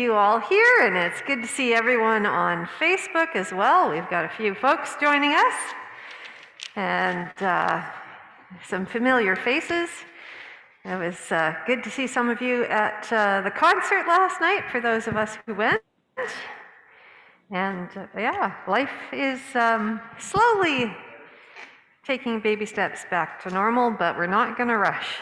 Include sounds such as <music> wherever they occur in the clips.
you all here, and it's good to see everyone on Facebook as well. We've got a few folks joining us, and uh, some familiar faces. It was uh, good to see some of you at uh, the concert last night, for those of us who went. And uh, yeah, life is um, slowly taking baby steps back to normal, but we're not going to rush.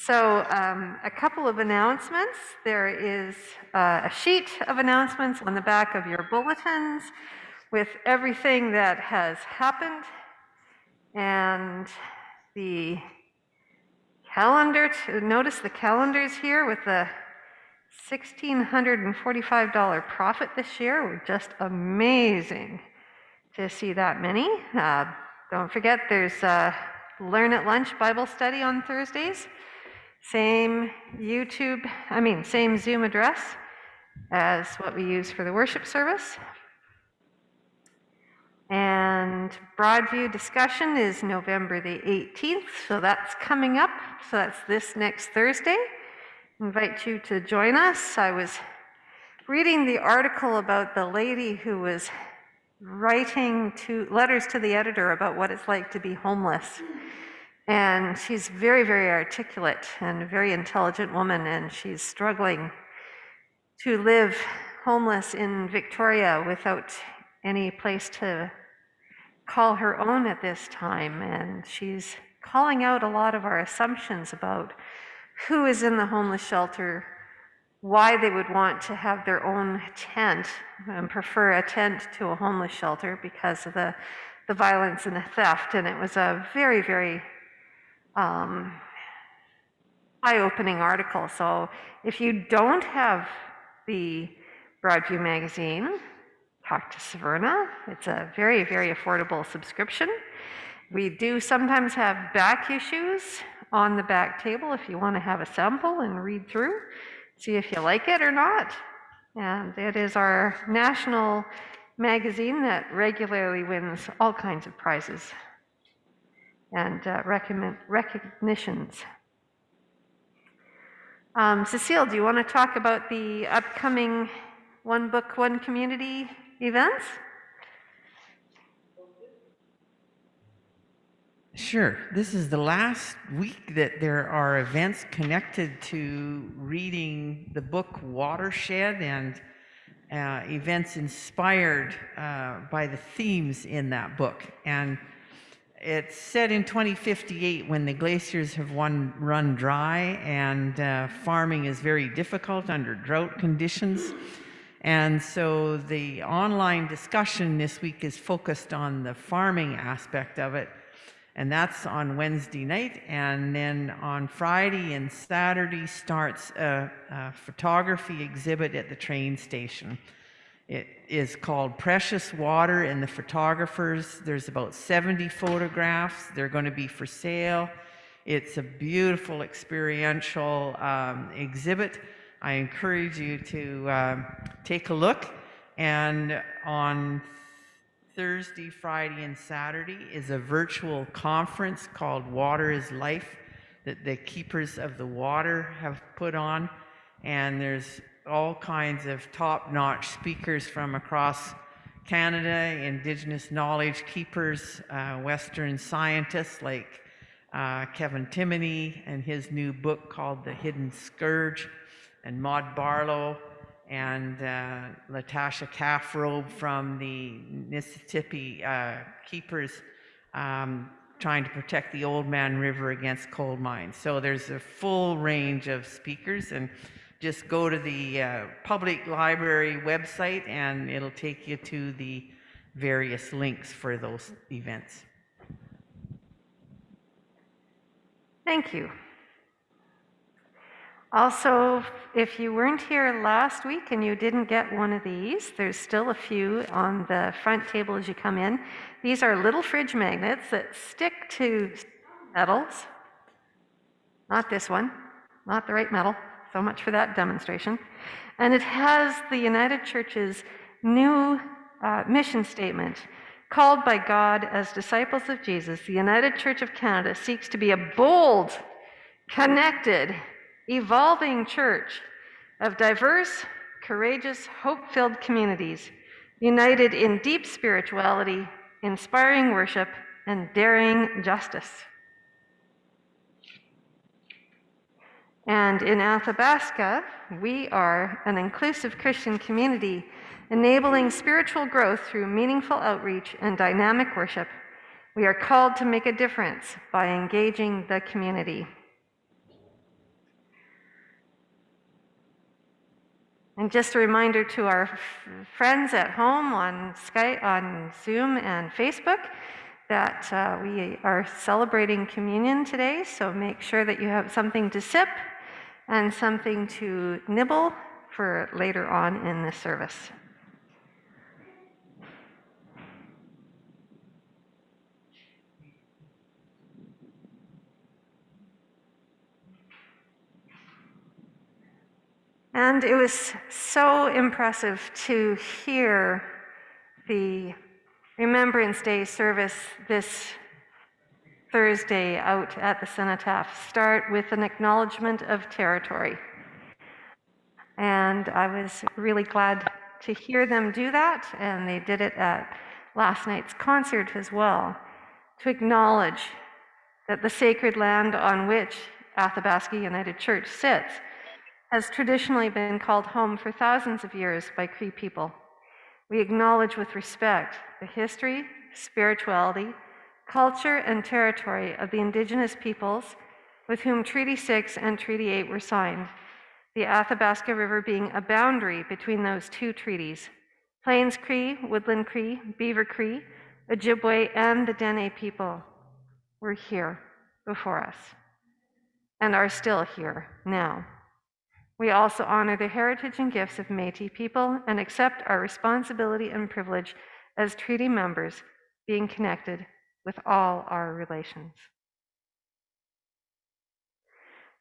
So um, a couple of announcements. There is uh, a sheet of announcements on the back of your bulletins with everything that has happened and the calendar. Notice the calendars here with the $1,645 profit this year. We're just amazing to see that many. Uh, don't forget there's a Learn at Lunch Bible study on Thursdays. Same YouTube, I mean, same Zoom address as what we use for the worship service. And Broadview discussion is November the 18th, so that's coming up. So that's this next Thursday. Invite you to join us. I was reading the article about the lady who was writing to letters to the editor about what it's like to be homeless. And she's very, very articulate and a very intelligent woman, and she's struggling to live homeless in Victoria without any place to call her own at this time. And she's calling out a lot of our assumptions about who is in the homeless shelter, why they would want to have their own tent and prefer a tent to a homeless shelter because of the, the violence and the theft. And it was a very, very um, eye-opening article. So if you don't have the Broadview magazine, talk to Severna. It's a very, very affordable subscription. We do sometimes have back issues on the back table if you want to have a sample and read through, see if you like it or not. And it is our national magazine that regularly wins all kinds of prizes and uh, recognitions. Um, Cecile, do you want to talk about the upcoming One Book, One Community events? Sure. This is the last week that there are events connected to reading the book Watershed and uh, events inspired uh, by the themes in that book. And it's set in 2058 when the glaciers have one, run dry and uh, farming is very difficult under drought conditions. And so the online discussion this week is focused on the farming aspect of it. And that's on Wednesday night. And then on Friday and Saturday starts a, a photography exhibit at the train station. It is called Precious Water and the Photographers. There's about 70 photographs. They're going to be for sale. It's a beautiful experiential um, exhibit. I encourage you to um, take a look. And on Thursday, Friday, and Saturday is a virtual conference called Water is Life that the Keepers of the Water have put on. And there's all kinds of top-notch speakers from across Canada, Indigenous knowledge keepers, uh, Western scientists like uh, Kevin Timoney and his new book called The Hidden Scourge, and Maude Barlow, and uh, Latasha Calf Robe from the Mississippi uh, Keepers um, trying to protect the Oldman River against coal mines. So there's a full range of speakers and just go to the uh, public library website and it'll take you to the various links for those events. Thank you. Also, if you weren't here last week and you didn't get one of these, there's still a few on the front table as you come in. These are little fridge magnets that stick to metals. Not this one, not the right metal. So much for that demonstration. And it has the United Church's new uh, mission statement Called by God as disciples of Jesus, the United Church of Canada seeks to be a bold, connected, evolving church of diverse, courageous, hope filled communities, united in deep spirituality, inspiring worship, and daring justice. And in Athabasca, we are an inclusive Christian community enabling spiritual growth through meaningful outreach and dynamic worship. We are called to make a difference by engaging the community. And just a reminder to our friends at home on Skype, on Zoom, and Facebook that uh, we are celebrating communion today. So make sure that you have something to sip and something to nibble for later on in the service. And it was so impressive to hear the Remembrance Day service this Thursday out at the Cenotaph start with an acknowledgement of territory. And I was really glad to hear them do that, and they did it at last night's concert as well, to acknowledge that the sacred land on which Athabasca United Church sits has traditionally been called home for thousands of years by Cree people. We acknowledge with respect the history, spirituality, culture, and territory of the Indigenous peoples with whom Treaty 6 and Treaty 8 were signed, the Athabasca River being a boundary between those two treaties. Plains Cree, Woodland Cree, Beaver Cree, Ojibwe, and the Dene people were here before us and are still here now. We also honor the heritage and gifts of Métis people and accept our responsibility and privilege as treaty members, being connected with all our relations.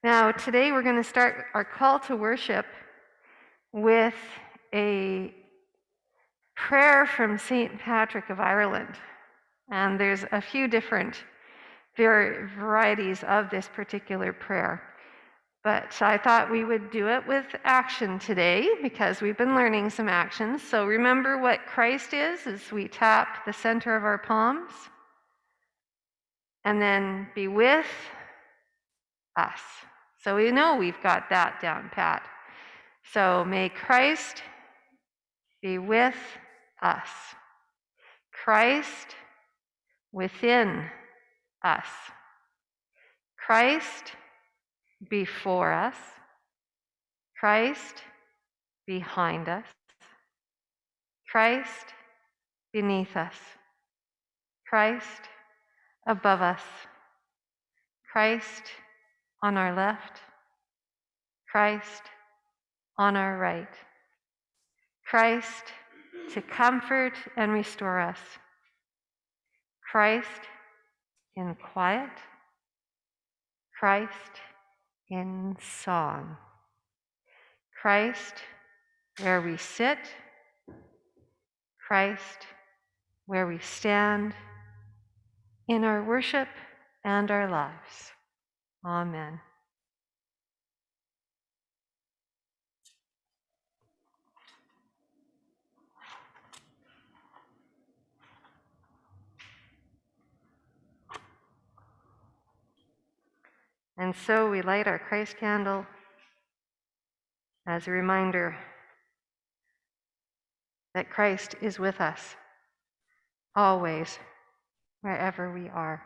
Now, today we're going to start our call to worship with a prayer from St. Patrick of Ireland. And there's a few different varieties of this particular prayer. But I thought we would do it with action today because we've been learning some actions. So remember what Christ is as we tap the center of our palms. And then be with us. So we know we've got that down pat. So may Christ be with us. Christ within us. Christ before us, Christ behind us, Christ beneath us, Christ above us, Christ on our left, Christ on our right, Christ to comfort and restore us, Christ in quiet, Christ in song. Christ where we sit, Christ where we stand in our worship and our lives. Amen. And so we light our Christ candle as a reminder that Christ is with us always, wherever we are.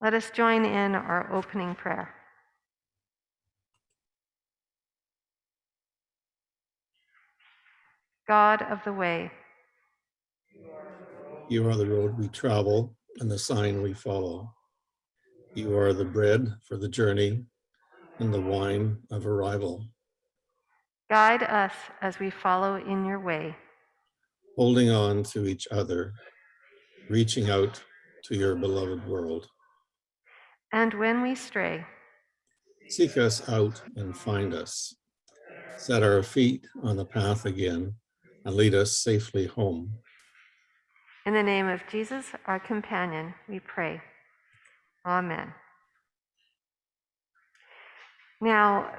Let us join in our opening prayer. God of the way, You are the road we travel and the sign we follow. You are the bread for the journey and the wine of arrival, guide us as we follow in your way. Holding on to each other, reaching out to your beloved world. And when we stray, Seek us out and find us. Set our feet on the path again and lead us safely home. In the name of Jesus, our companion, we pray. Amen. Now,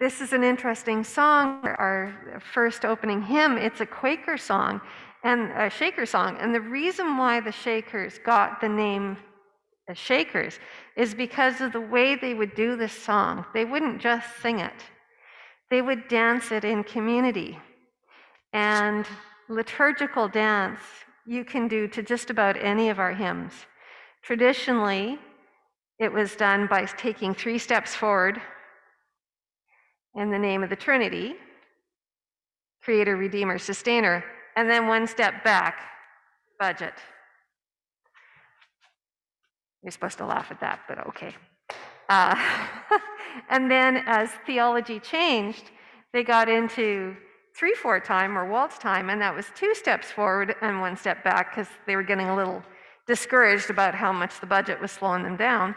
this is an interesting song, our first opening hymn. It's a Quaker song and a Shaker song. And the reason why the Shakers got the name the Shakers is because of the way they would do this song. They wouldn't just sing it, they would dance it in community. And liturgical dance you can do to just about any of our hymns. Traditionally, it was done by taking three steps forward in the name of the Trinity Creator, Redeemer, Sustainer, and then one step back budget. You're supposed to laugh at that, but okay. Uh, <laughs> and then as theology changed, they got into three four time or waltz time, and that was two steps forward and one step back because they were getting a little discouraged about how much the budget was slowing them down.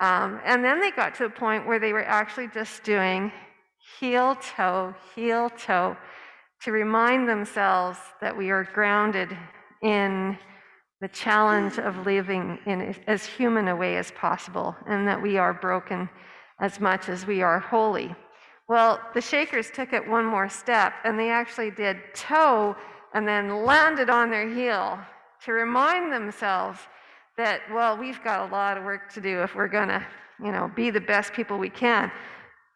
Um, and then they got to a point where they were actually just doing heel toe, heel toe to remind themselves that we are grounded in the challenge of living in as human a way as possible and that we are broken as much as we are holy. Well, the Shakers took it one more step and they actually did toe and then landed on their heel to remind themselves that, well, we've got a lot of work to do if we're going to, you know, be the best people we can.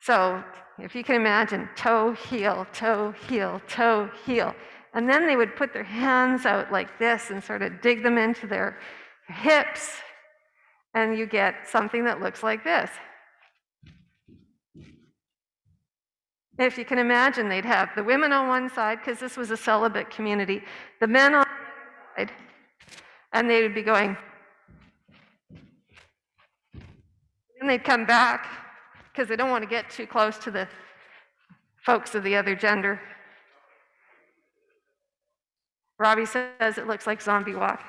So if you can imagine toe, heel, toe, heel, toe, heel. And then they would put their hands out like this and sort of dig them into their hips. And you get something that looks like this. If you can imagine, they'd have the women on one side, because this was a celibate community, the men on the other side, and they would be going. And they'd come back, because they don't want to get too close to the folks of the other gender. Robbie says it looks like zombie walk.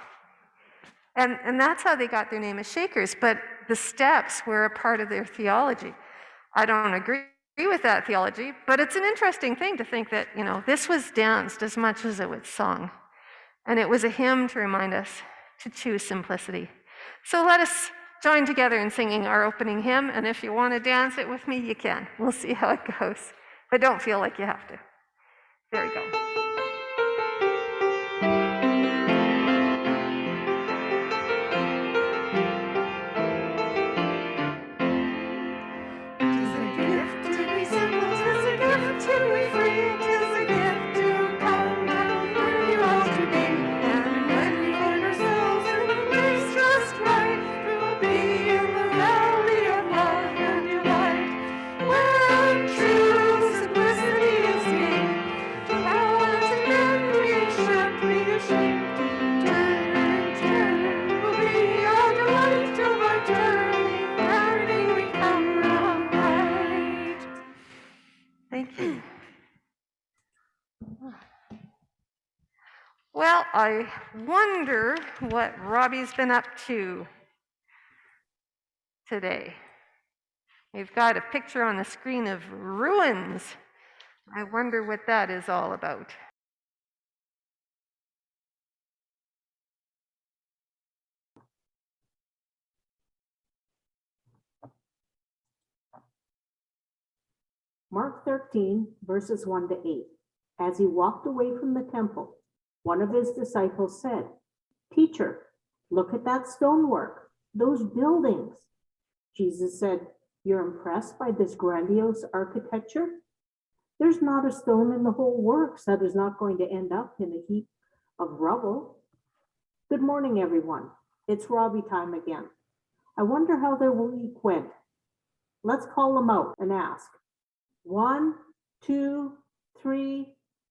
And, and that's how they got their name as Shakers, but the steps were a part of their theology. I don't agree with that theology, but it's an interesting thing to think that, you know, this was danced as much as it was sung. And it was a hymn to remind us to choose simplicity. So let us join together in singing our opening hymn, and if you want to dance it with me, you can. We'll see how it goes. But don't feel like you have to. There we go. Well, I wonder what Robbie's been up to today. We've got a picture on the screen of ruins. I wonder what that is all about. Mark 13, verses 1 to 8. As he walked away from the temple, one of his disciples said, Teacher, look at that stonework, those buildings. Jesus said, You're impressed by this grandiose architecture? There's not a stone in the whole works that is not going to end up in a heap of rubble. Good morning, everyone. It's Robbie time again. I wonder how their week went. Let's call them out and ask. One, two, three.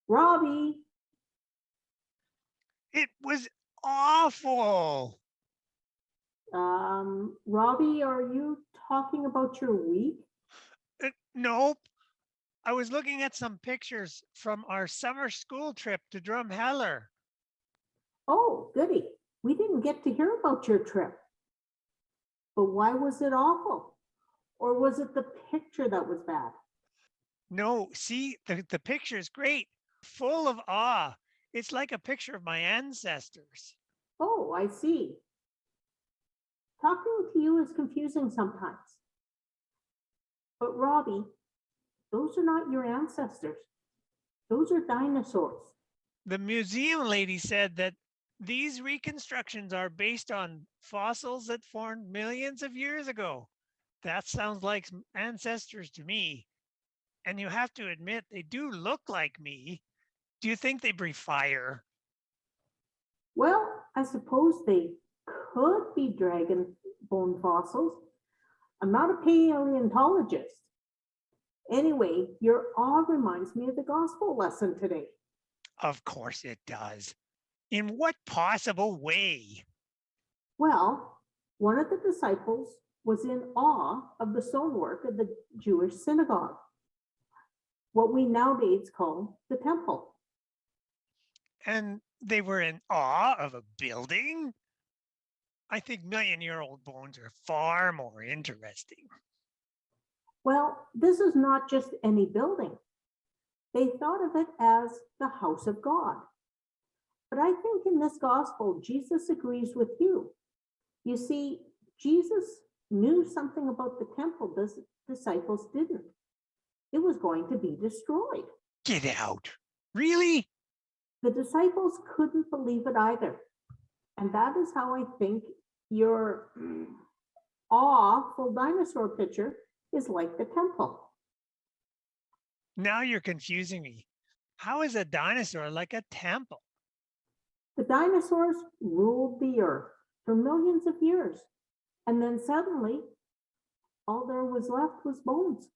Robbie, It was awful. um, Robbie, are you talking about your week? Uh, nope. I was looking at some pictures from our summer school trip to Drumheller. Oh, goody. We didn't get to hear about your trip. But why was it awful? Or was it the picture that was bad? No, see, the, the picture is great, full of awe. It's like a picture of my ancestors. Oh, I see. Talking to you is confusing sometimes. But Robbie, those are not your ancestors. Those are dinosaurs. The museum lady said that these reconstructions are based on fossils that formed millions of years ago. That sounds like ancestors to me. And you have to admit, they do look like me. Do you think they breathe fire? Well, I suppose they could be dragon bone fossils. I'm not a paleontologist. Anyway, your awe reminds me of the gospel lesson today. Of course it does. In what possible way? Well, one of the disciples was in awe of the stonework of the Jewish synagogue, what we nowadays call the temple. And they were in awe of a building? I think million year old bones are far more interesting. Well, this is not just any building. They thought of it as the house of God. But I think in this gospel, Jesus agrees with you. You see, Jesus knew something about the temple the disciples didn't. It was going to be destroyed. Get out. Really? The disciples couldn't believe it either. And that is how I think your awful dinosaur picture is like the temple. Now you're confusing me. How is a dinosaur like a temple? The dinosaurs ruled the earth for millions of years. And then suddenly, all there was left was bones.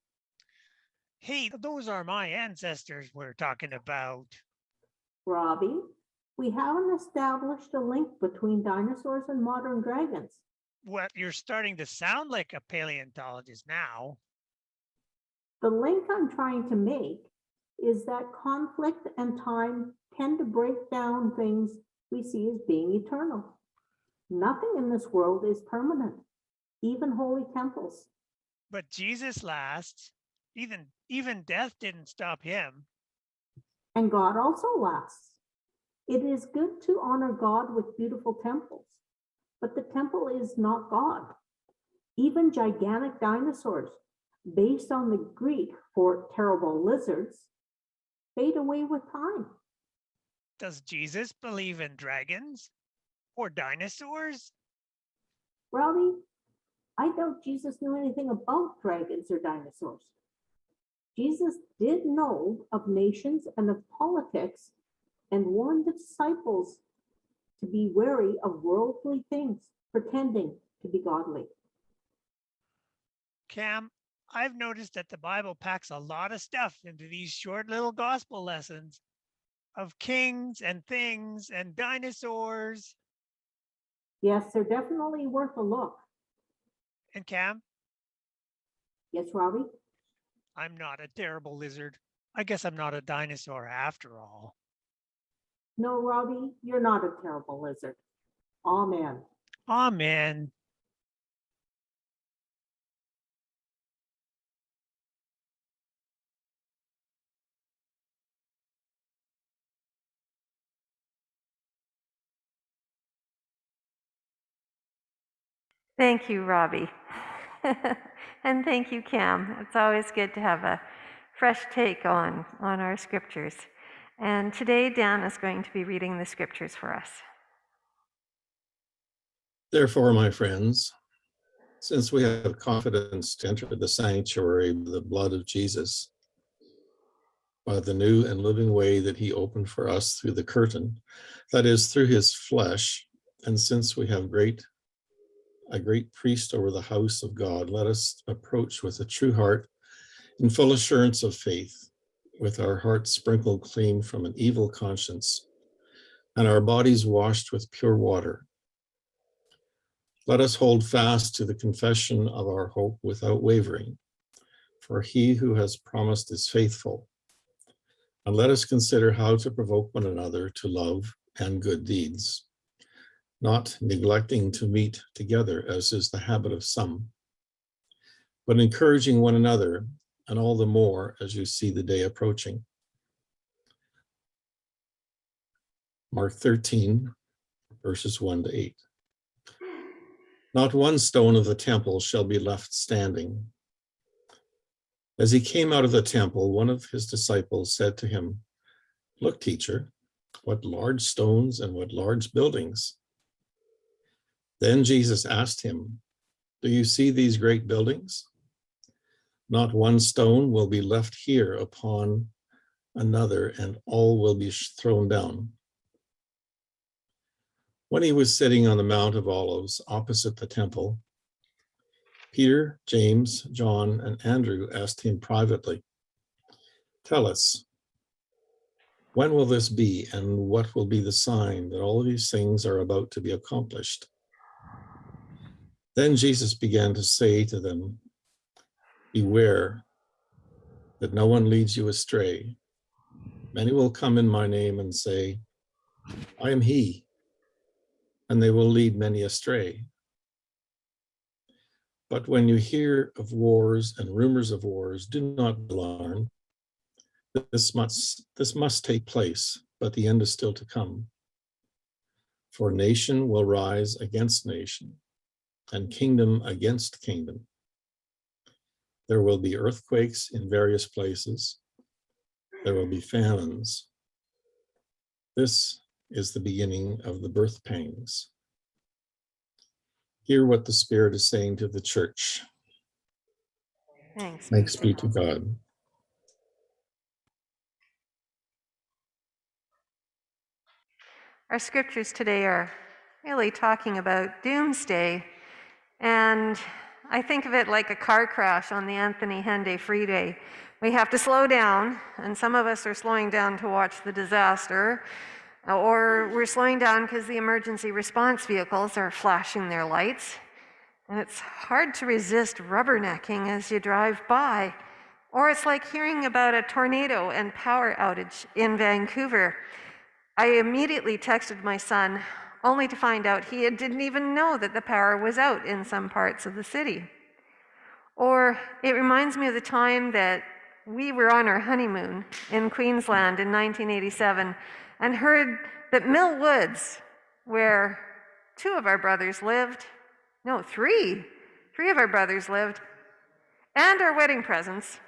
Hey, those are my ancestors we're talking about. Robbie, we haven't established a link between dinosaurs and modern dragons. Well, you're starting to sound like a paleontologist now. The link I'm trying to make is that conflict and time tend to break down things we see as being eternal. Nothing in this world is permanent, even holy temples. But Jesus lasts. Even even death didn't stop him. And God also lasts. It is good to honor God with beautiful temples, but the temple is not God. Even gigantic dinosaurs, based on the Greek for terrible lizards, fade away with time. Does Jesus believe in dragons or dinosaurs? Robbie, I doubt Jesus knew anything about dragons or dinosaurs. Jesus did know of nations and of politics and warned the disciples to be wary of worldly things, pretending to be godly. Cam, I've noticed that the Bible packs a lot of stuff into these short little gospel lessons of kings and things and dinosaurs. Yes, they're definitely worth a look. And Cam, Yes, Robbie? I'm not a terrible lizard. I guess I'm not a dinosaur after all. No, Robbie, you're not a terrible lizard. Amen. Amen. Thank you, Robbie. <laughs> and thank you, Cam. It's always good to have a fresh take on, on our scriptures. And today, Dan is going to be reading the scriptures for us. Therefore, my friends, since we have confidence to enter the sanctuary with the blood of Jesus, by the new and living way that he opened for us through the curtain, that is, through his flesh, and since we have great a great priest over the house of God, let us approach with a true heart in full assurance of faith, with our hearts sprinkled clean from an evil conscience and our bodies washed with pure water. Let us hold fast to the confession of our hope without wavering, for he who has promised is faithful. And let us consider how to provoke one another to love and good deeds not neglecting to meet together as is the habit of some, but encouraging one another and all the more as you see the day approaching. Mark 13, verses 1 to 8. Not one stone of the temple shall be left standing. As he came out of the temple, one of his disciples said to him, Look, teacher, what large stones and what large buildings. Then Jesus asked him, Do you see these great buildings? Not one stone will be left here upon another, and all will be thrown down. When he was sitting on the Mount of Olives opposite the temple, Peter, James, John, and Andrew asked him privately, Tell us, when will this be, and what will be the sign that all these things are about to be accomplished? Then Jesus began to say to them, Beware that no one leads you astray. Many will come in my name and say, I am he, and they will lead many astray. But when you hear of wars and rumors of wars, do not be alarmed. This must, this must take place, but the end is still to come. For nation will rise against nation, and kingdom against kingdom. There will be earthquakes in various places. There will be famines. This is the beginning of the birth pangs. Hear what the Spirit is saying to the church. Thanks. Thanks be to God. Our scriptures today are really talking about doomsday. And I think of it like a car crash on the Anthony Henday Freeway. We have to slow down, and some of us are slowing down to watch the disaster, or we're slowing down because the emergency response vehicles are flashing their lights. And it's hard to resist rubbernecking as you drive by. Or it's like hearing about a tornado and power outage in Vancouver. I immediately texted my son, only to find out he didn't even know that the power was out in some parts of the city. Or it reminds me of the time that we were on our honeymoon in Queensland in 1987 and heard that Mill Woods, where two of our brothers lived, no, three, three of our brothers lived, and our wedding presents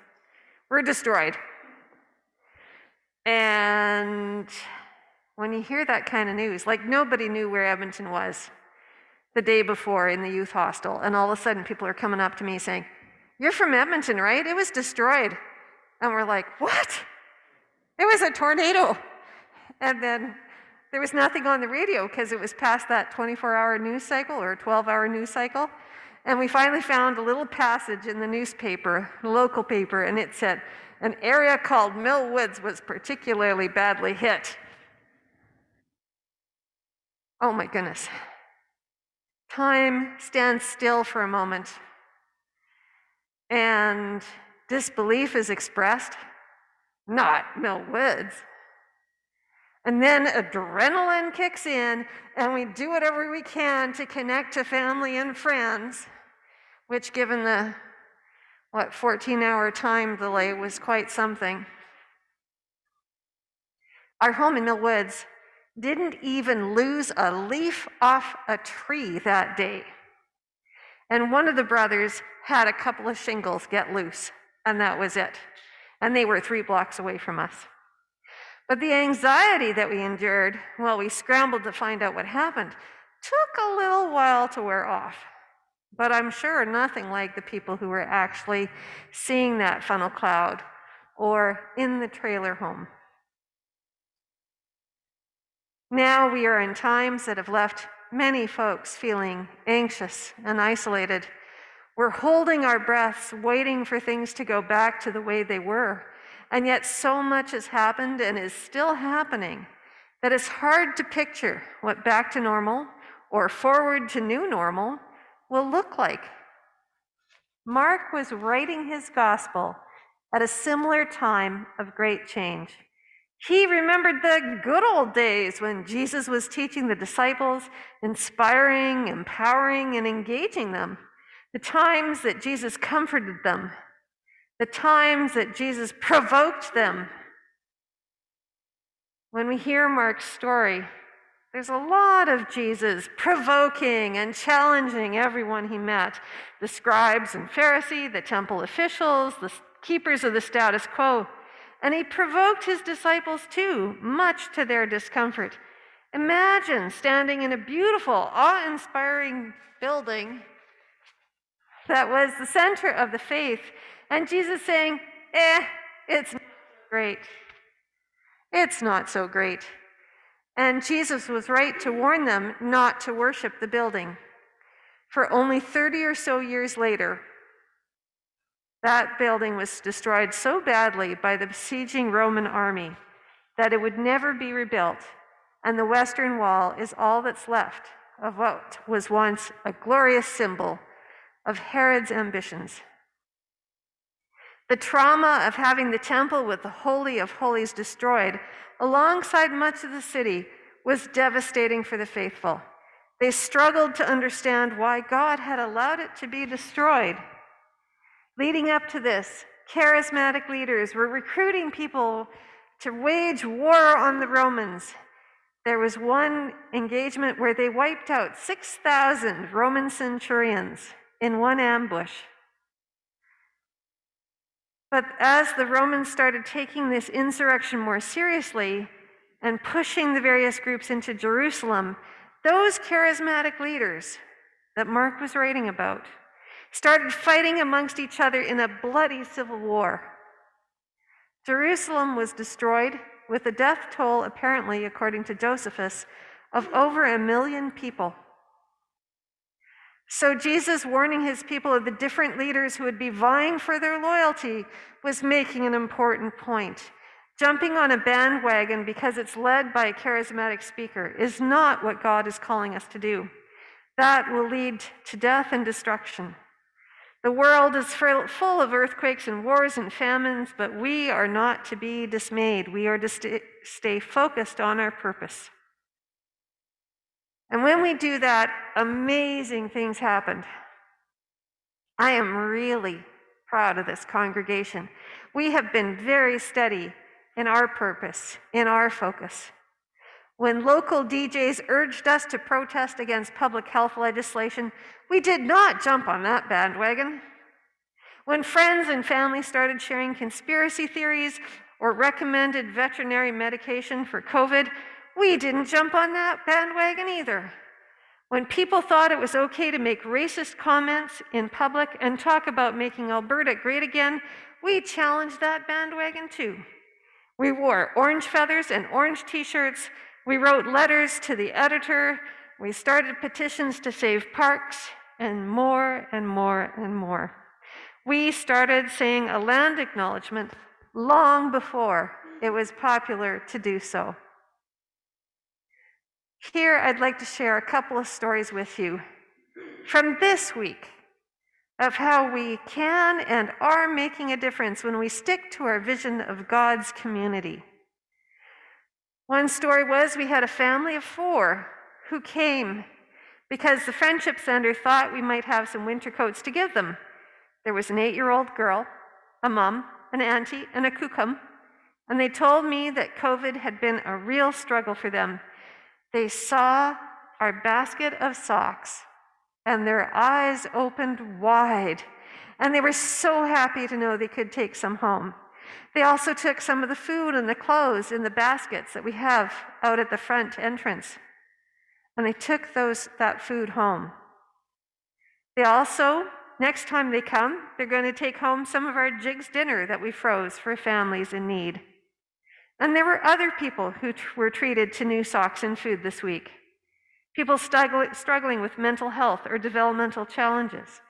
were destroyed. And when you hear that kind of news, like nobody knew where Edmonton was the day before in the youth hostel, and all of a sudden people are coming up to me saying, You're from Edmonton, right? It was destroyed. And we're like, What? It was a tornado. And then there was nothing on the radio because it was past that 24 hour news cycle or 12 hour news cycle. And we finally found a little passage in the newspaper, the local paper, and it said, An area called Mill Woods was particularly badly hit. Oh my goodness. Time stands still for a moment, and disbelief is expressed, not Mill Woods. And then adrenaline kicks in, and we do whatever we can to connect to family and friends, which, given the what 14 hour time delay, was quite something. Our home in Mill Woods didn't even lose a leaf off a tree that day. And one of the brothers had a couple of shingles get loose, and that was it. And they were three blocks away from us. But the anxiety that we endured while we scrambled to find out what happened took a little while to wear off. But I'm sure nothing like the people who were actually seeing that funnel cloud or in the trailer home. Now we are in times that have left many folks feeling anxious and isolated. We're holding our breaths, waiting for things to go back to the way they were. And yet, so much has happened and is still happening that it's hard to picture what back to normal or forward to new normal will look like. Mark was writing his gospel at a similar time of great change. He remembered the good old days when Jesus was teaching the disciples, inspiring, empowering, and engaging them. The times that Jesus comforted them, the times that Jesus provoked them. when we hear Mark's story, there's a lot of Jesus provoking and challenging everyone he met the scribes and Pharisees, the temple officials, the keepers of the status quo. And he provoked his disciples too, much to their discomfort. Imagine standing in a beautiful, awe inspiring building that was the center of the faith, and Jesus saying, Eh, it's not great. It's not so great. And Jesus was right to warn them not to worship the building. For only 30 or so years later, that building was destroyed so badly by the besieging Roman army that it would never be rebuilt, and the Western Wall is all that's left of what was once a glorious symbol of Herod's ambitions. The trauma of having the temple with the Holy of Holies destroyed, alongside much of the city, was devastating for the faithful. They struggled to understand why God had allowed it to be destroyed. Leading up to this, charismatic leaders were recruiting people to wage war on the Romans. There was one engagement where they wiped out 6,000 Roman centurions in one ambush. But as the Romans started taking this insurrection more seriously and pushing the various groups into Jerusalem, those charismatic leaders that Mark was writing about started fighting amongst each other in a bloody civil war. Jerusalem was destroyed with a death toll, apparently, according to Josephus, of over a million people. So, Jesus warning his people of the different leaders who would be vying for their loyalty was making an important point. Jumping on a bandwagon because it's led by a charismatic speaker is not what God is calling us to do. That will lead to death and destruction. The world is full of earthquakes and wars and famines, but we are not to be dismayed. We are to st- stay focused on our purpose. And when we do that, amazing things happen. I am really proud of this congregation. We have been very steady in our purpose, in our focus. When local DJs urged us to protest against public health legislation, we did not jump on that bandwagon. When friends and family started sharing conspiracy theories or recommended veterinary medication for COVID, we didn't jump on that bandwagon either. When people thought it was okay to make racist comments in public and talk about making Alberta great again, we challenged that bandwagon too. We wore orange feathers and orange t shirts. We wrote letters to the editor. We started petitions to save parks, and more and more and more. We started saying a land acknowledgement long before it was popular to do so. Here, I'd like to share a couple of stories with you from this week of how we can and are making a difference when we stick to our vision of God's community. One story was we had a family of four who came because the Friendship Center thought we might have some winter coats to give them. There was an eight year old girl, a mom, an auntie, and a kukum, and they told me that COVID had been a real struggle for them they saw our basket of socks and their eyes opened wide. And they were so happy to know they could take some home. They also took some of the food and the clothes in the baskets that we have out at the front entrance. And they took those, that food home. They also, next time they come, they're going to take home some of our Jiggs dinner that we froze for families in need. And there were other people who were treated to new socks and food this week. People struggling with mental health or developmental challenges.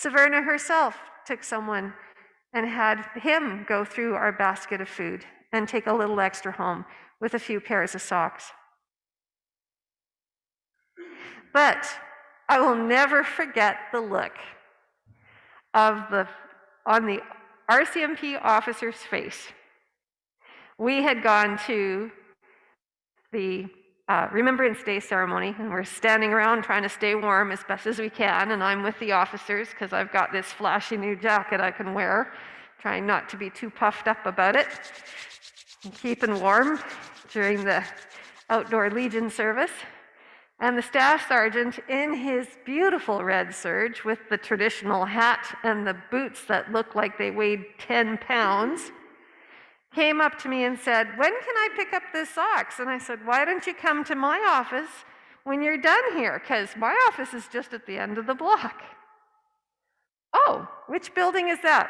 Saverna herself took someone and had him go through our basket of food and take a little extra home with a few pairs of socks. But I will never forget the look of the on the RCMP officer's face we had gone to the uh, Remembrance Day ceremony, and we're standing around trying to stay warm as best as we can. And I'm with the officers because I've got this flashy new jacket I can wear, trying not to be too puffed up about it and keeping warm. during the outdoor Legion service. And the staff sergeant, in his beautiful red serge with the traditional hat and the boots that look like they weighed 10 pounds, came up to me and said, When can I pick up the socks? And I said, Why don't you come to my office when you're done here? Because my office is just at the end of the block. Oh, which building is that?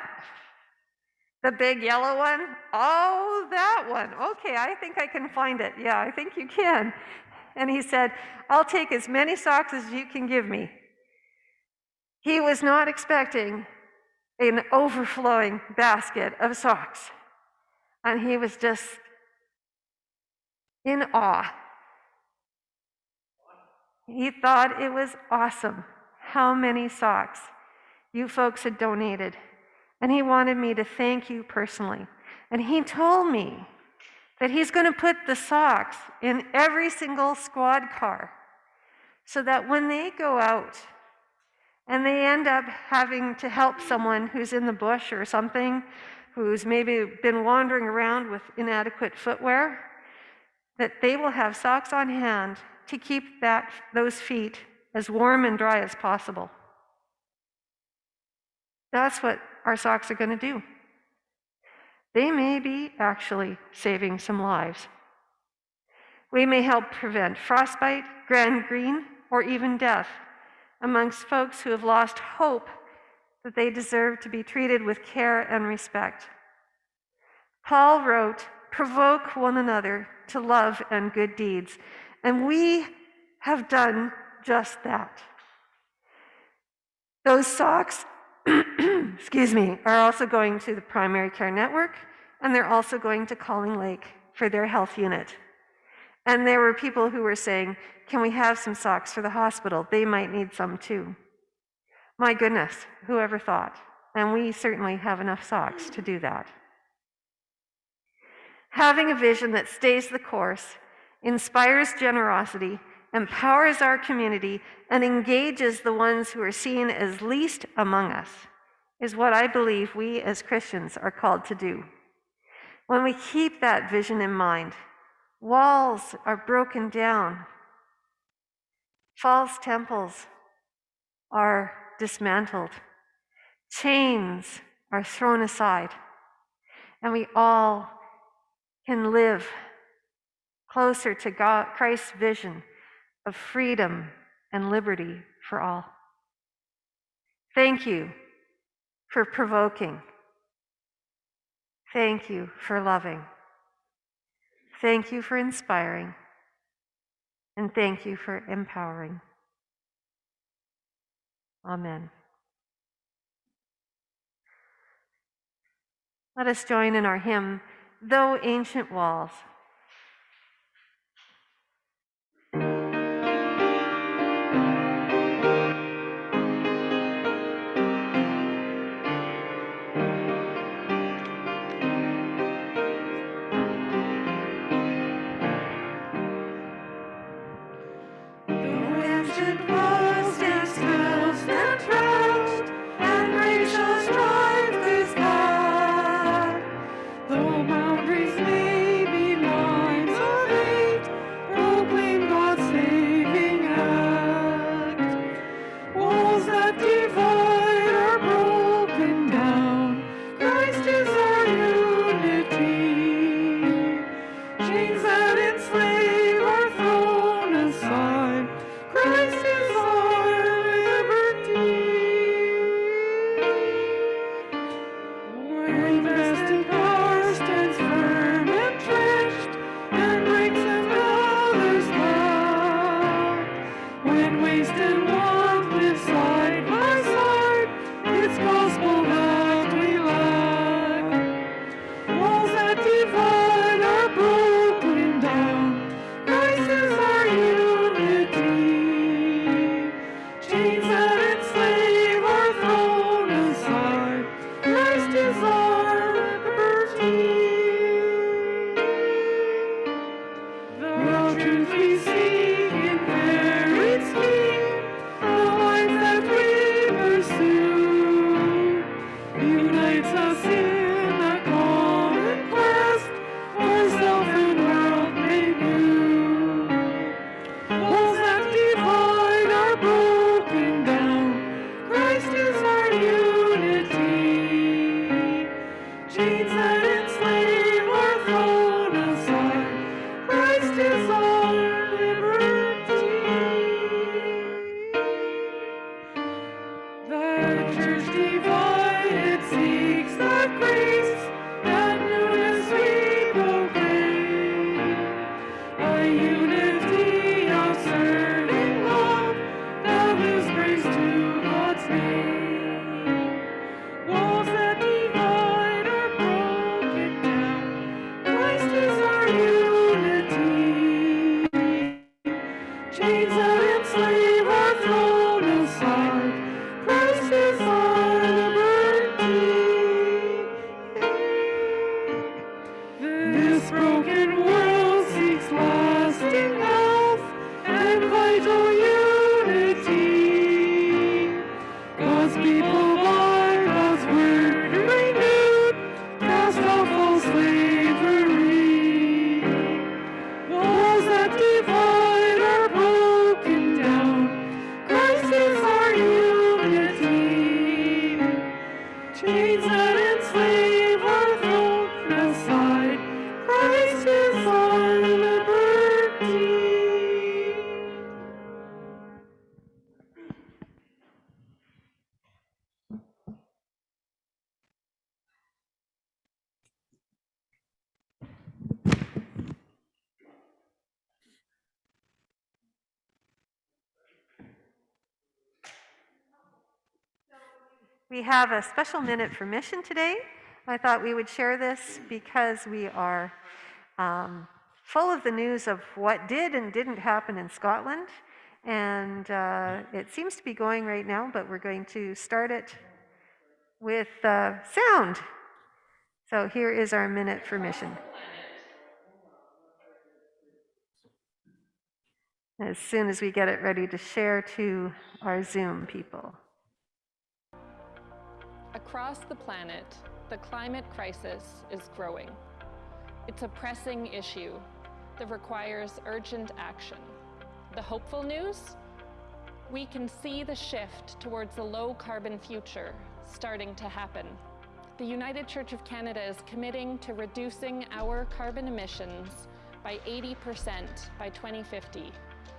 The big yellow one? Oh, that one. Okay, I think I can find it. Yeah, I think you can. And he said, I'll take as many socks as you can give me. He was not expecting an overflowing basket of socks. And he was just in awe. He thought it was awesome how many socks you folks had donated. And he wanted me to thank you personally. And he told me that he's going to put the socks in every single squad car so that when they go out and they end up having to help someone who's in the bush or something, who's maybe been wandering around with inadequate footwear, that they will have socks on hand to keep that, those feet as warm and dry as possible. That's what our socks are going to do. They may be actually saving some lives. We may help prevent frostbite, gangrene, or even death amongst folks who have lost hope that they deserve to be treated with care and respect. Paul wrote, Provoke one another to love and good deeds. And we have done just that. Those socks <clears throat> excuse me, are also going to the primary care network, and they're also going to Calling Lake for their health unit. And there were people who were saying, Can we have some socks for the hospital? They might need some too. My goodness, whoever thought? And we certainly have enough socks to do that. Having a vision that stays the course, inspires generosity, empowers our community, and engages the ones who are seen as least among us is what I believe we as Christians are called to do. When we keep that vision in mind, walls are broken down, false temples are dismantled, chains are thrown aside, and we all can live closer to God, Christ's vision of freedom and liberty for all. Thank you for provoking. Thank you for loving. Thank you for inspiring. And thank you for empowering. Amen. Let us join in our hymn, Though Ancient Walls. And vital We have a special minute for mission today. I thought we would share this because we are um, full of the news of what did and didn't happen in Scotland. And uh, it seems to be going right now, but we're going to start it with uh, sound. So here is our minute for mission. As soon as we get it ready to share to our Zoom people. Across the planet, the climate crisis is growing. It's a pressing issue that requires urgent action. The hopeful news? We can see the shift towards a low carbon future starting to happen. The United Church of Canada is committing to reducing our carbon emissions by 80% by 2050,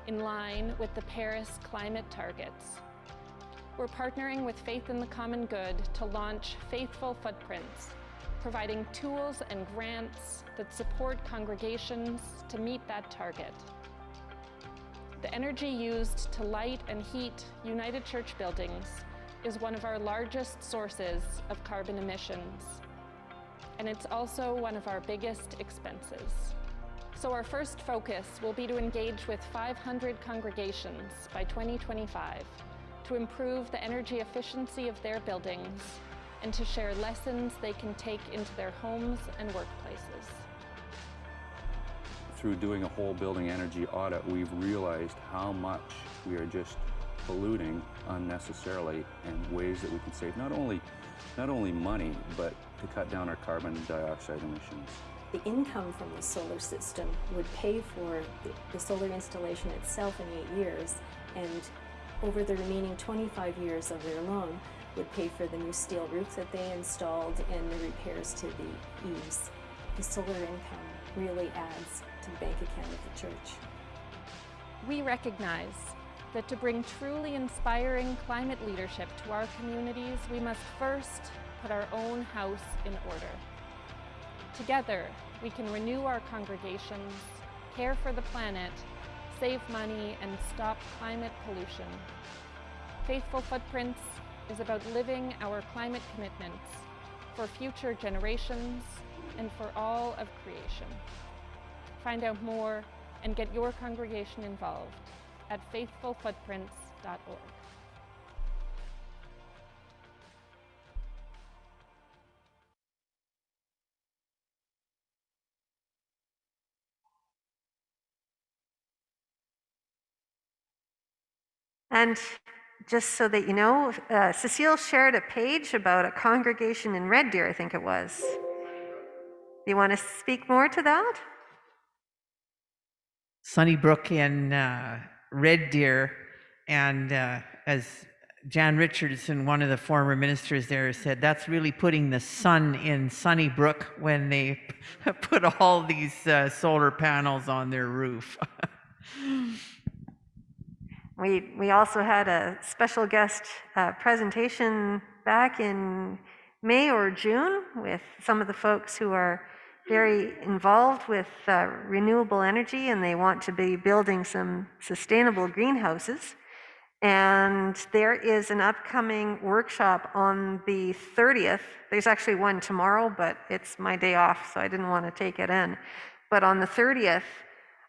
in line with the Paris climate targets. We're partnering with Faith in the Common Good to launch Faithful Footprints, providing tools and grants that support congregations to meet that target. The energy used to light and heat United Church buildings is one of our largest sources of carbon emissions. And it's also one of our biggest expenses. So our first focus will be to engage with 500 congregations by 2025 to improve the energy efficiency of their buildings and to share lessons they can take into their homes and workplaces. Through doing a whole building energy audit, we've realized how much we are just polluting unnecessarily and ways that we can save not only, not only money, but to cut down our carbon dioxide emissions. The income from the solar system would pay for the, the solar installation itself in eight years, and over the remaining 25 years of their loan would pay for the new steel roofs that they installed and the repairs to the eaves. The solar income really adds to the bank account of the church. We recognize that to bring truly inspiring climate leadership to our communities, we must first put our own house in order. Together, we can renew our congregations, care for the planet, save money, and stop climate pollution. Faithful Footprints is about living our climate commitments for future generations and for all of creation. Find out more and get your congregation involved at faithfulfootprints.org. And just so that you know, uh, Cecile shared a page about a congregation in Red Deer, I think it was. Do you want to speak more to that? Sunnybrook in uh, Red Deer, and uh, as Jan Richardson, one of the former ministers there, said, that's really putting the sun in Sunnybrook when they <laughs> put all these uh, solar panels on their roof. <laughs> We, we also had a special guest uh, presentation back in May or June with some of the folks who are very involved with uh, renewable energy and they want to be building some sustainable greenhouses. And there is an upcoming workshop on the 30th. There's actually one tomorrow, but it's my day off, so I didn't want to take it in. But on the 30th,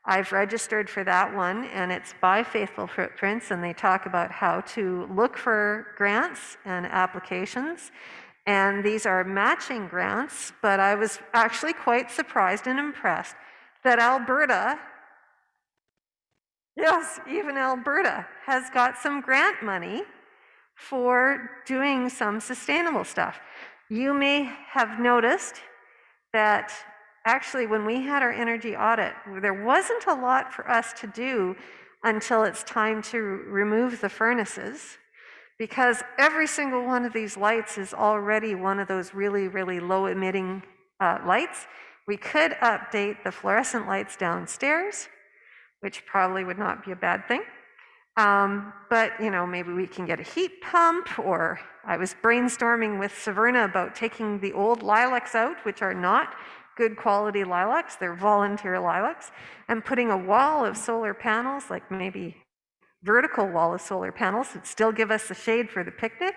I've registered for that one, and it's by Faithful Footprints, and they talk about how to look for grants and applications. And these are matching grants, but I was actually quite surprised and impressed that Alberta Yes, even Alberta has got some grant money for doing some sustainable stuff. You may have noticed that actually when we had our energy audit, there wasn't a lot for us to do until it's time to remove the furnaces because every single one of these lights is already one of those really, really low emitting uh, lights. We could update the fluorescent lights downstairs which probably would not be a bad thing. Um, but, you know, maybe we can get a heat pump, or I was brainstorming with Severna about taking the old lilacs out, which are not good quality lilacs, they're volunteer lilacs, and putting a wall of solar panels, like maybe vertical wall of solar panels, would still give us the shade for the picnic.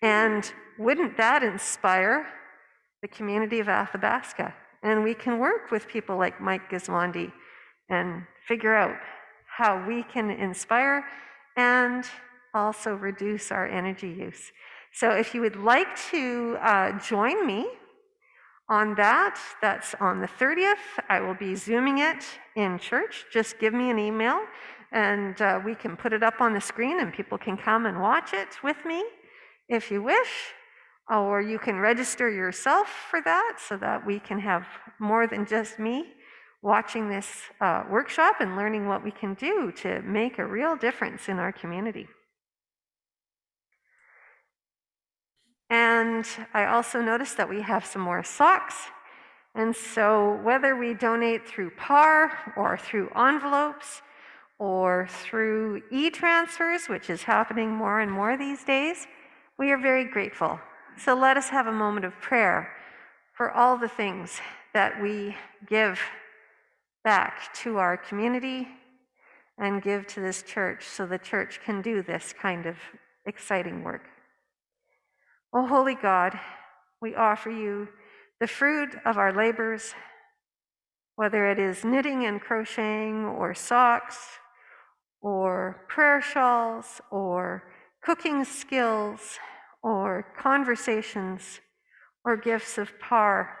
And wouldn't that inspire the community of Athabasca? And we can work with people like Mike Gismondi and figure out how we can inspire and also reduce our energy use. So if you would like to uh, join me on that, that's on the 30th. I will be Zooming it in church. Just give me an email and uh, we can put it up on the screen and people can come and watch it with me if you wish. Or you can register yourself for that so that we can have more than just me watching this uh, workshop and learning what we can do to make a real difference in our community. And I also noticed that we have some more socks. And so whether we donate through PAR or through envelopes or through e-transfers, which is happening more and more these days, we are very grateful. So let us have a moment of prayer for all the things that we give back to our community and give to this church so the church can do this kind of exciting work. O holy God, we offer you the fruit of our labors, whether it is knitting and crocheting, or socks, or prayer shawls, or cooking skills, or conversations, or gifts of par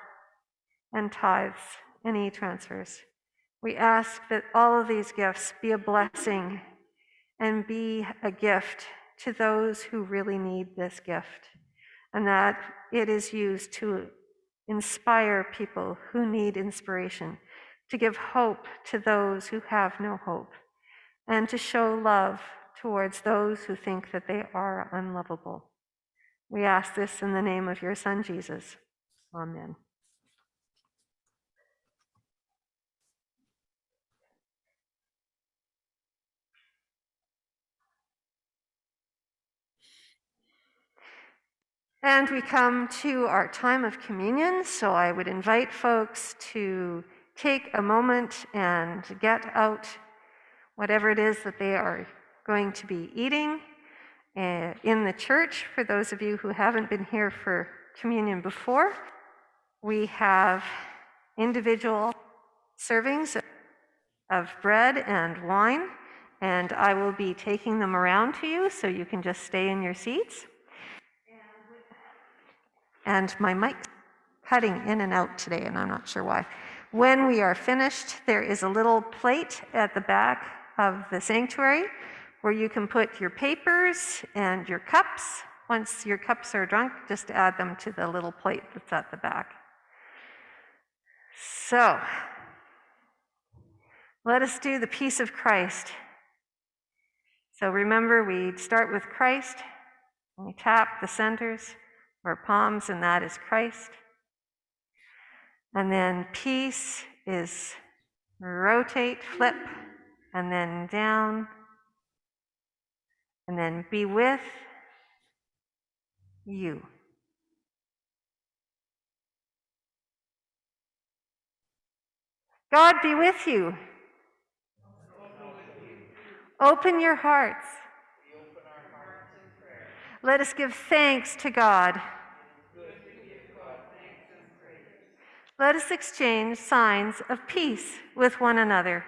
and tithes and e transfers. We ask that all of these gifts be a blessing and be a gift to those who really need this gift, and that it is used to inspire people who need inspiration, to give hope to those who have no hope, and to show love towards those who think that they are unlovable. We ask this in the name of your Son, Jesus. Amen. And we come to our time of communion, so I would invite folks to take a moment and get out whatever it is that they are going to be eating uh, in the church. For those of you who haven't been here for communion before, we have individual servings of bread and wine, and I will be taking them around to you so you can just stay in your seats and my mic cutting in and out today, and I'm not sure why. When we are finished, there is a little plate at the back of the sanctuary where you can put your papers and your cups. Once your cups are drunk, just add them to the little plate that's at the back. So, let us do the peace of Christ. So remember, we start with Christ, and we tap the centers or palms, and that is Christ. And then peace is rotate, flip, and then down, and then be with, you. God be with you. Open your hearts. Let us give thanks to God. Let us exchange signs of peace with one another.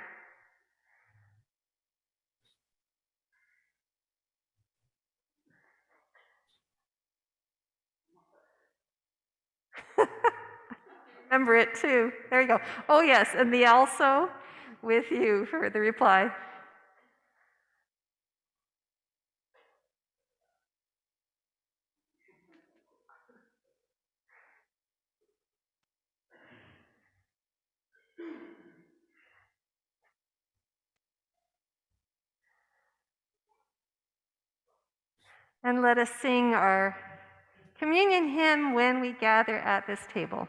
<laughs> Remember it too. There you go. Oh, yes, and the also with you for the reply. And let us sing our communion hymn when we gather at this table.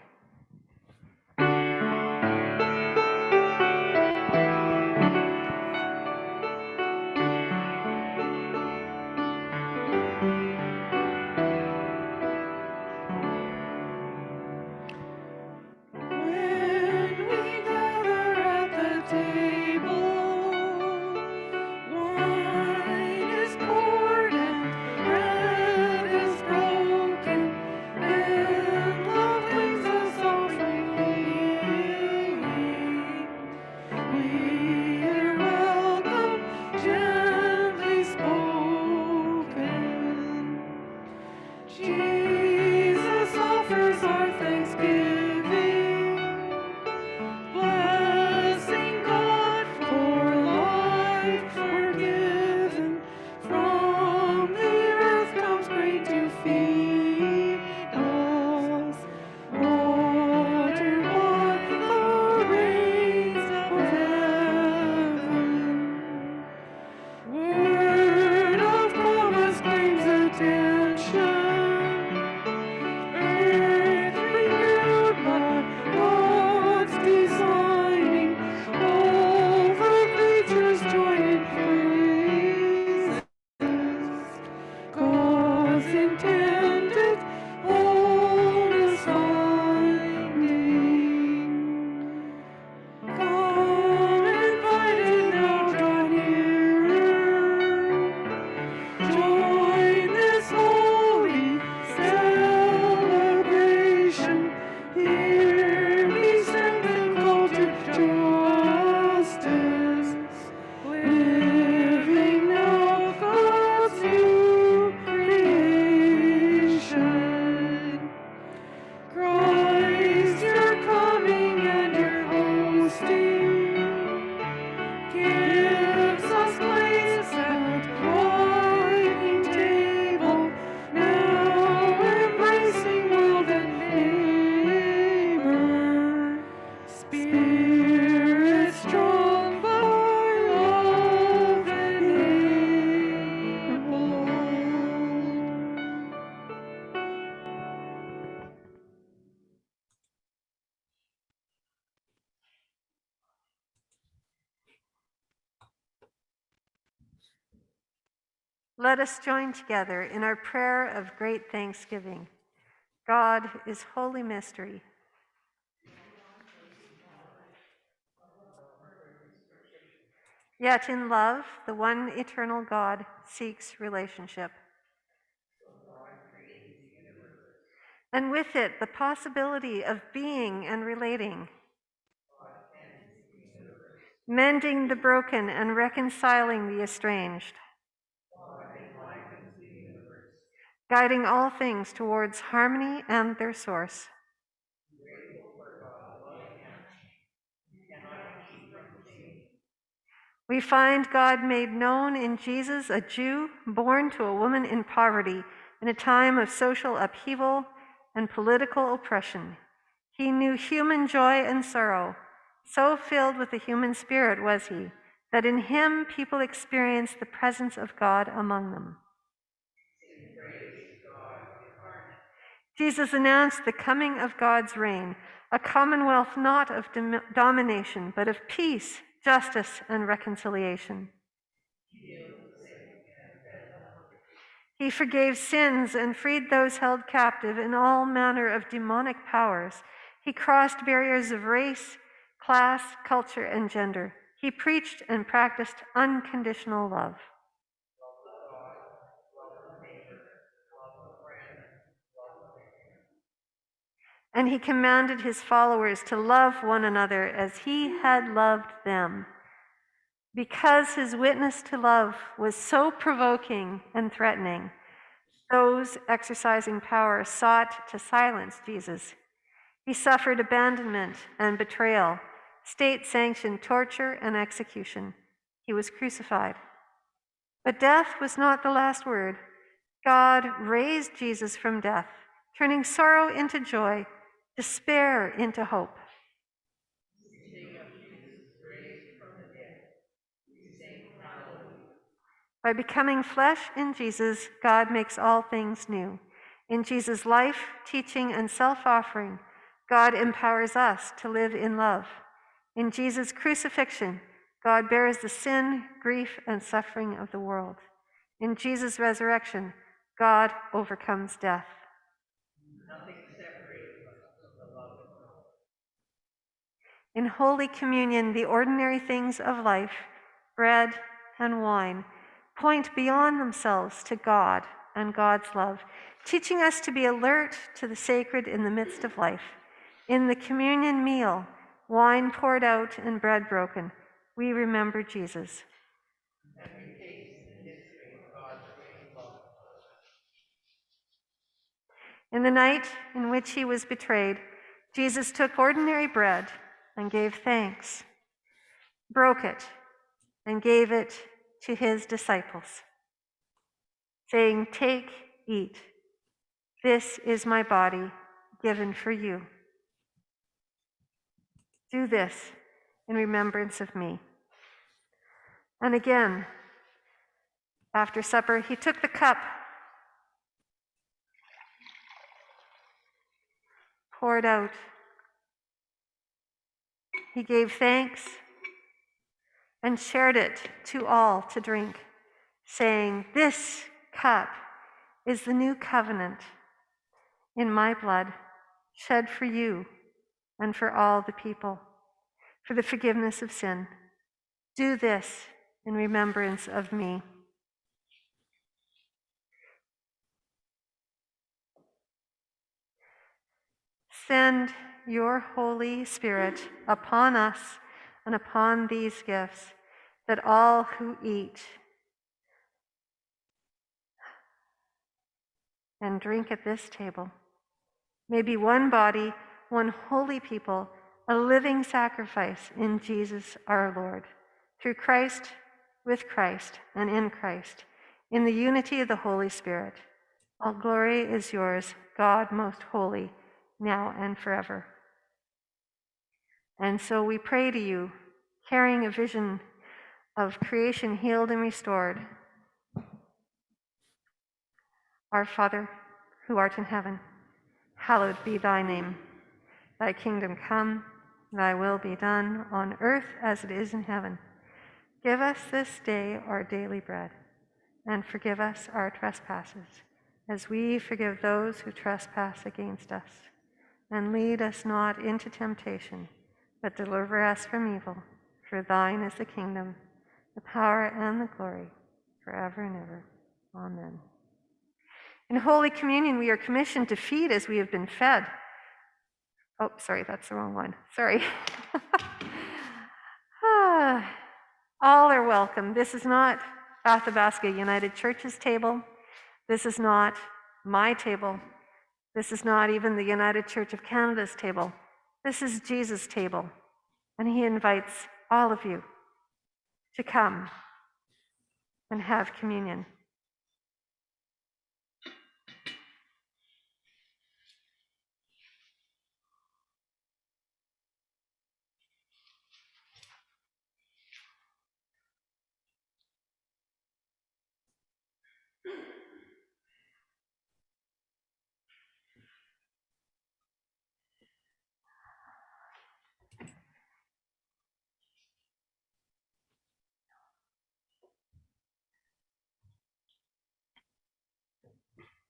Us join together in our prayer of great thanksgiving. God is holy mystery. Yet in love, the one eternal God seeks relationship. And with it, the possibility of being and relating. Mending the broken and reconciling the estranged. Guiding all things towards harmony and their source. We find God made known in Jesus, a Jew born to a woman in poverty in a time of social upheaval and political oppression. He knew human joy and sorrow. So filled with the human spirit was he that in him people experienced the presence of God among them. Jesus announced the coming of God's reign, a commonwealth not of dom- domination, but of peace, justice, and reconciliation. He forgave sins and freed those held captive in all manner of demonic powers. He crossed barriers of race, class, culture, and gender. He preached and practiced unconditional love. And he commanded his followers to love one another as he had loved them. Because his witness to love was so provoking and threatening, those exercising power sought to silence Jesus. He suffered abandonment and betrayal, state sanctioned torture and execution. He was crucified. But death was not the last word. God raised Jesus from death, turning sorrow into joy, despair into hope. By becoming flesh in Jesus, God makes all things new. In Jesus' life, teaching, and self offering, God empowers us to live in love. In Jesus' crucifixion, God bears the sin, grief, and suffering of the world. In Jesus' resurrection, God overcomes death. In Holy Communion, the ordinary things of life, bread and wine, point beyond themselves to God and God's love, teaching us to be alert to the sacred in the midst of life. In the communion meal, wine poured out and bread broken, we remember Jesus. In the night in which he was betrayed, Jesus took ordinary bread and gave thanks, broke it, and gave it to his disciples, saying, Take, eat. This is my body given for you. Do this in remembrance of me. And again, after supper, he took the cup, poured out. He gave thanks and shared it to all to drink, saying, This cup is the new covenant in my blood, shed for you and for all the people, for the forgiveness of sin. Do this in remembrance of me. Send your Holy Spirit upon us and upon these gifts, that all who eat and drink at this table may be one body, one holy people, a living sacrifice in Jesus our Lord. Through Christ, with Christ, and in Christ, in the unity of the Holy Spirit. All glory is yours, God most holy, now and forever. And so we pray to you, carrying a vision of creation healed and restored. Our Father, who art in heaven, hallowed be thy name. Thy kingdom come, thy will be done on earth as it is in heaven. Give us this day our daily bread, and forgive us our trespasses, as we forgive those who trespass against us. And lead us not into temptation, but deliver us from evil. For thine is the kingdom, the power, and the glory, forever and ever. Amen. In Holy Communion, we are commissioned to feed as we have been fed. Oh, sorry, that's the wrong one. Sorry. <laughs> All are welcome. This is not Athabasca United Church's table. This is not my table. This is not even the United Church of Canada's table. This is Jesus' table. And he invites all of you to come and have communion.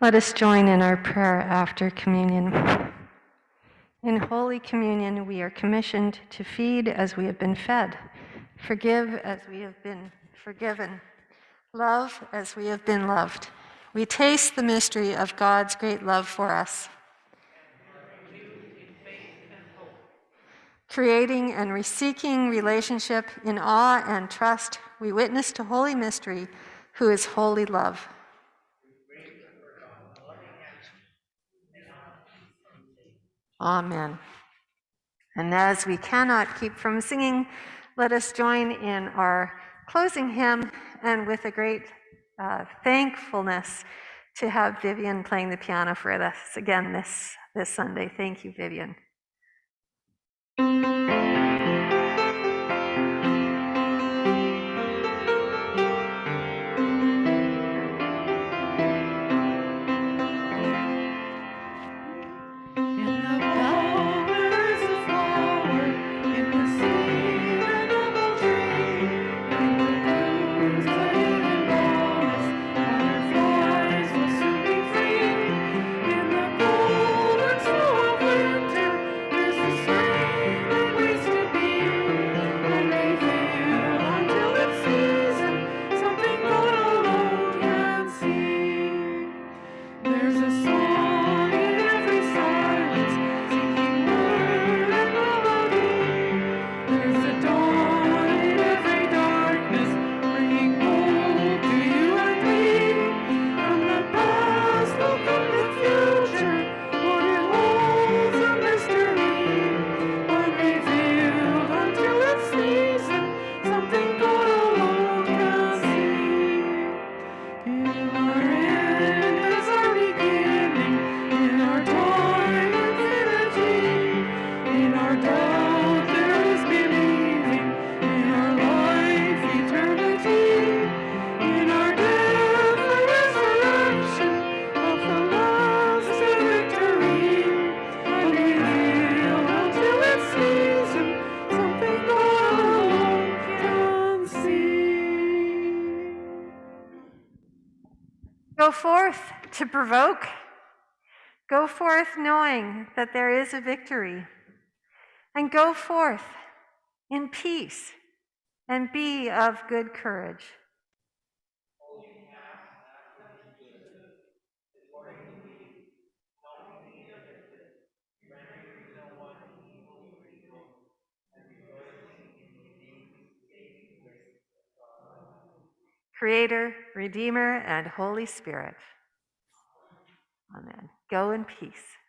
Let us join in our prayer after communion. In Holy Communion, we are commissioned to feed as we have been fed, forgive as we have been forgiven, love as we have been loved. We taste the mystery of God's great love for us. Creating and reseeking relationship in awe and trust, we witness to Holy Mystery, who is holy love. Amen. And as we cannot keep from singing, let us join in our closing hymn and with a great uh, thankfulness to have Vivian playing the piano for us again this, this Sunday. Thank you, Vivian. Provoke. Go forth knowing that there is a victory. And go forth in peace and be of good courage. Creator, Redeemer, and Holy Spirit. Amen. Go in peace.